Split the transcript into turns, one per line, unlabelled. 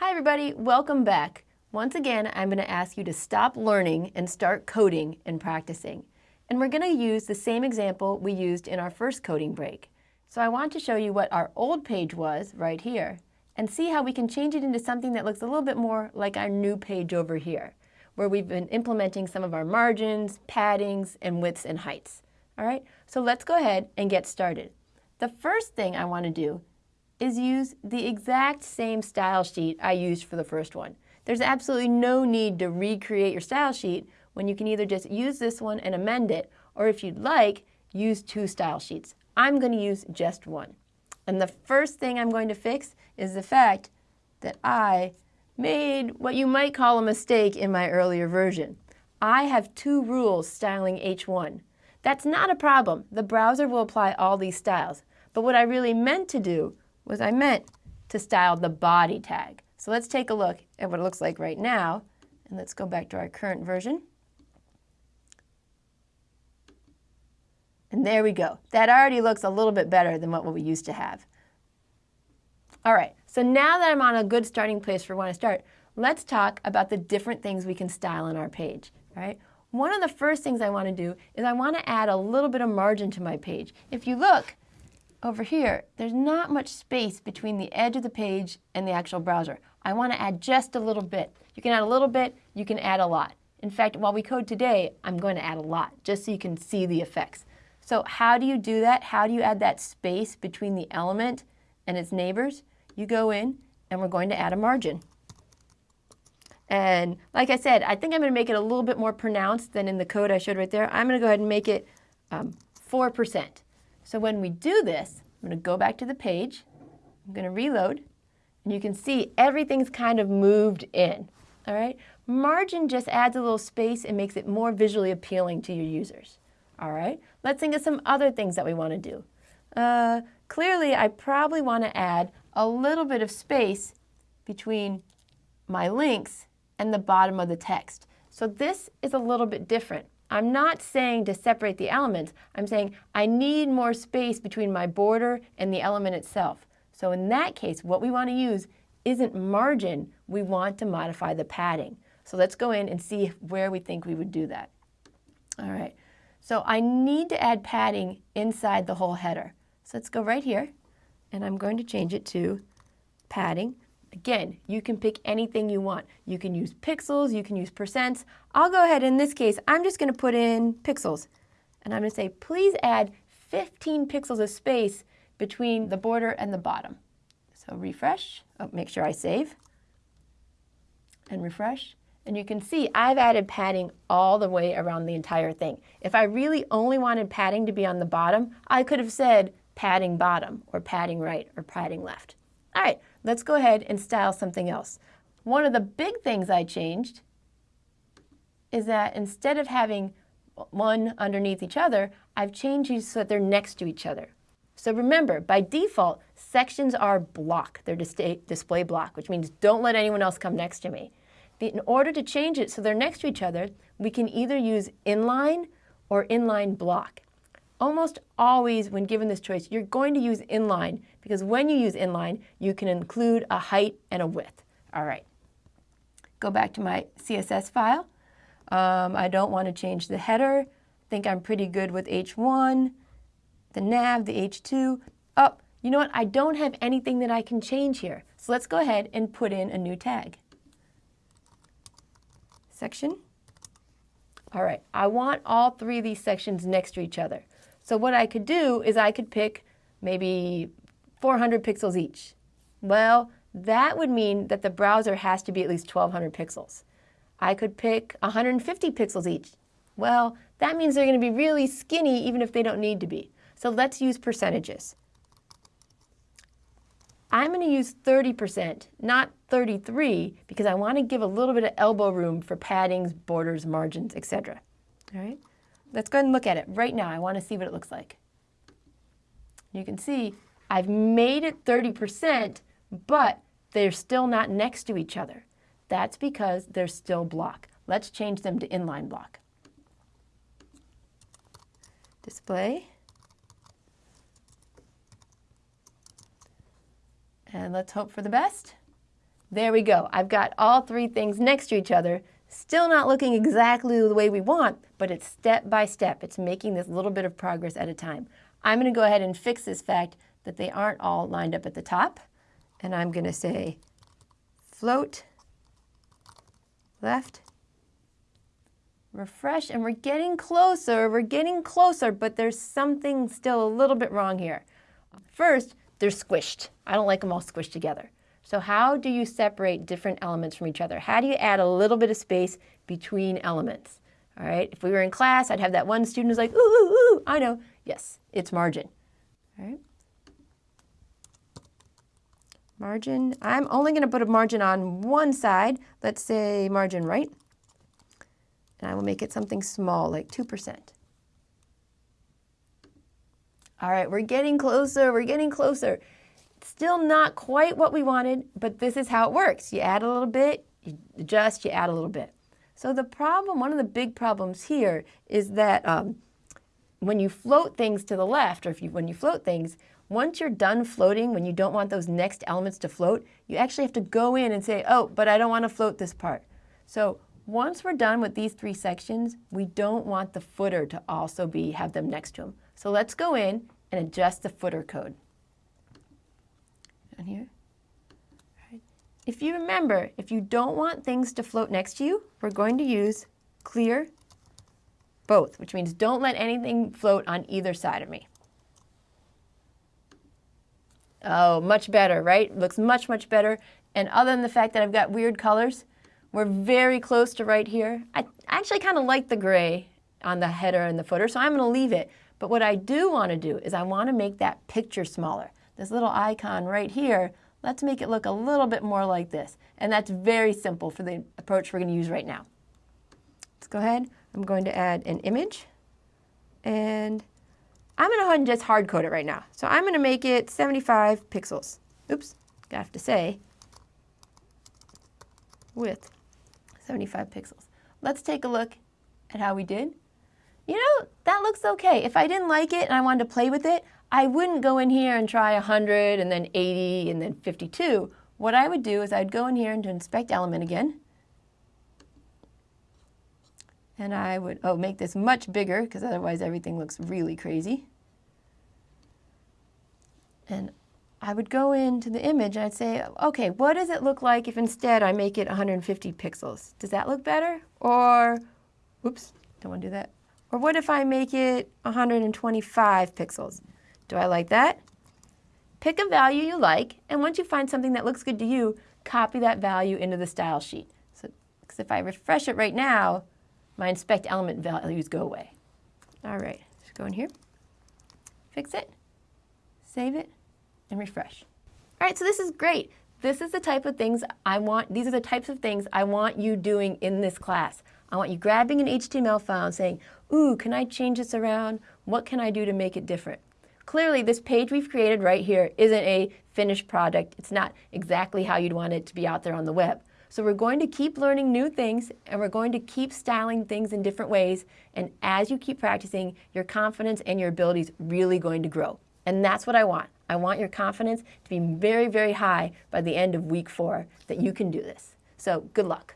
Hi everybody, welcome back. Once again, I'm going to ask you to stop learning and start coding and practicing. And we're going to use the same example we used in our first coding break. So I want to show you what our old page was right here and see how we can change it into something that looks a little bit more like our new page over here, where we've been implementing some of our margins, paddings, and widths and heights. All right, so let's go ahead and get started. The first thing I want to do is use the exact same style sheet I used for the first one. There's absolutely no need to recreate your style sheet when you can either just use this one and amend it, or if you'd like, use two style sheets. I'm going to use just one. And the first thing I'm going to fix is the fact that I made what you might call a mistake in my earlier version. I have two rules styling H1. That's not a problem. The browser will apply all these styles. But what I really meant to do was I meant to style the body tag. So let's take a look at what it looks like right now. And let's go back to our current version. And there we go. That already looks a little bit better than what we used to have. All right, so now that I'm on a good starting place for when I start, let's talk about the different things we can style on our page, right? One of the first things I want to do is I want to add a little bit of margin to my page. If you look over here, there's not much space between the edge of the page and the actual browser. I want to add just a little bit. You can add a little bit, you can add a lot. In fact, while we code today, I'm going to add a lot, just so you can see the effects. So how do you do that? How do you add that space between the element and its neighbors? You go in and we're going to add a margin. And like I said, I think I'm going to make it a little bit more pronounced than in the code I showed right there. I'm going to go ahead and make it um, 4%. So when we do this, I'm going to go back to the page. I'm going to reload. And you can see everything's kind of moved in. All right? Margin just adds a little space and makes it more visually appealing to your users. All right, let's think of some other things that we want to do. Uh, clearly, I probably want to add a little bit of space between my links and the bottom of the text. So this is a little bit different. I'm not saying to separate the elements. I'm saying I need more space between my border and the element itself. So in that case, what we want to use isn't margin. We want to modify the padding. So let's go in and see where we think we would do that. All right. So I need to add padding inside the whole header. So let's go right here, and I'm going to change it to padding. Again, you can pick anything you want. You can use pixels, you can use percents. I'll go ahead, in this case, I'm just going to put in pixels. And I'm going to say, please add 15 pixels of space between the border and the bottom. So refresh, oh, make sure I save, and refresh. And you can see I've added padding all the way around the entire thing. If I really only wanted padding to be on the bottom, I could have said padding bottom or padding right or padding left. All right, let's go ahead and style something else. One of the big things I changed is that instead of having one underneath each other, I've changed these so that they're next to each other. So remember, by default, sections are block. They're display block, which means don't let anyone else come next to me in order to change it so they're next to each other, we can either use inline or inline block. Almost always when given this choice, you're going to use inline because when you use inline, you can include a height and a width. All right, go back to my CSS file. Um, I don't want to change the header. I think I'm pretty good with H1, the nav, the H2. Oh, you know what? I don't have anything that I can change here. So let's go ahead and put in a new tag section. All right, I want all three of these sections next to each other. So what I could do is I could pick maybe 400 pixels each. Well, that would mean that the browser has to be at least 1200 pixels. I could pick 150 pixels each. Well, that means they're going to be really skinny even if they don't need to be. So let's use percentages. I'm going to use 30%, not 33, because I want to give a little bit of elbow room for paddings, borders, margins, etc. All right, let's go ahead and look at it right now. I want to see what it looks like. You can see I've made it 30%, but they're still not next to each other. That's because they're still block. Let's change them to inline block. Display. And let's hope for the best. There we go. I've got all three things next to each other, still not looking exactly the way we want, but it's step by step. It's making this little bit of progress at a time. I'm going to go ahead and fix this fact that they aren't all lined up at the top. And I'm going to say float left, refresh, and we're getting closer, we're getting closer, but there's something still a little bit wrong here. First, they're squished. I don't like them all squished together. So how do you separate different elements from each other? How do you add a little bit of space between elements? All right, if we were in class, I'd have that one student who's like, ooh, ooh, ooh, I know. Yes, it's margin. All right. Margin, I'm only going to put a margin on one side. Let's say margin right. And I will make it something small, like 2%. All right, we're getting closer, we're getting closer. Still not quite what we wanted, but this is how it works. You add a little bit, you adjust, you add a little bit. So the problem, one of the big problems here is that um, when you float things to the left, or if you, when you float things, once you're done floating, when you don't want those next elements to float, you actually have to go in and say, oh, but I don't want to float this part. So once we're done with these three sections, we don't want the footer to also be have them next to them. So let's go in and adjust the footer code here. If you remember, if you don't want things to float next to you, we're going to use clear both, which means don't let anything float on either side of me. Oh, much better, right? Looks much, much better. And other than the fact that I've got weird colors, we're very close to right here. I actually kind of like the gray on the header and the footer, so I'm going to leave it. But what I do want to do is I want to make that picture smaller this little icon right here, let's make it look a little bit more like this. And that's very simple for the approach we're going to use right now. Let's go ahead. I'm going to add an image. And I'm going to go ahead and just hard code it right now. So I'm going to make it 75 pixels. Oops, I have to say width 75 pixels. Let's take a look at how we did. You know, that looks okay. If I didn't like it and I wanted to play with it, I wouldn't go in here and try 100 and then 80 and then 52. What I would do is I'd go in here and inspect element again. And I would, oh, make this much bigger because otherwise everything looks really crazy. And I would go into the image and I'd say, okay, what does it look like if instead I make it 150 pixels? Does that look better? Or, whoops, don't want to do that. Or what if I make it 125 pixels? Do I like that? Pick a value you like, and once you find something that looks good to you, copy that value into the style sheet. So, because if I refresh it right now, my inspect element values go away. All right, just go in here, fix it, save it, and refresh. All right, so this is great. This is the type of things I want, these are the types of things I want you doing in this class. I want you grabbing an HTML file and saying, ooh, can I change this around? What can I do to make it different? Clearly, this page we've created right here isn't a finished product. It's not exactly how you'd want it to be out there on the web. So we're going to keep learning new things and we're going to keep styling things in different ways. And as you keep practicing, your confidence and your abilities really going to grow. And that's what I want. I want your confidence to be very, very high by the end of week four that you can do this. So good luck.